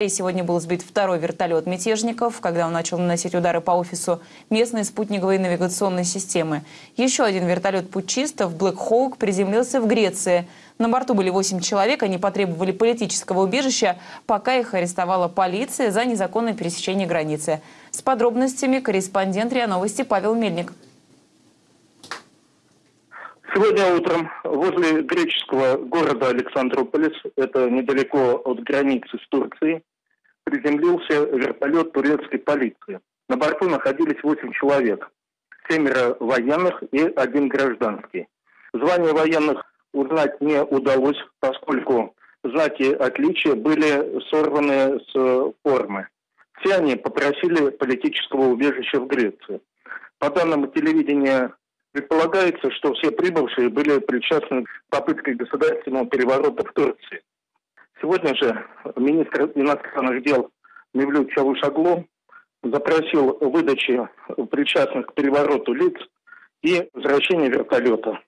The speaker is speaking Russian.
И сегодня был сбит второй вертолет мятежников, когда он начал наносить удары по офису местной спутниковой навигационной системы. Еще один вертолет путчистов Black Hawk приземлился в Греции. На борту были 8 человек, они потребовали политического убежища, пока их арестовала полиция за незаконное пересечение границы. С подробностями корреспондент РИА Новости Павел Мельник. Сегодня утром возле греческого города Александрополис, это недалеко от границы с Турцией, приземлился вертолет турецкой полиции. На борту находились 8 человек, семеро военных и один гражданский. Звание военных узнать не удалось, поскольку знаки отличия были сорваны с формы. Все они попросили политического убежища в Греции. По данным телевидения Предполагается, что все прибывшие были причастны к попытке государственного переворота в Турции. Сегодня же министр иностранных дел Мевлют Чавушаглу запросил выдачи причастных к перевороту лиц и возвращение вертолета.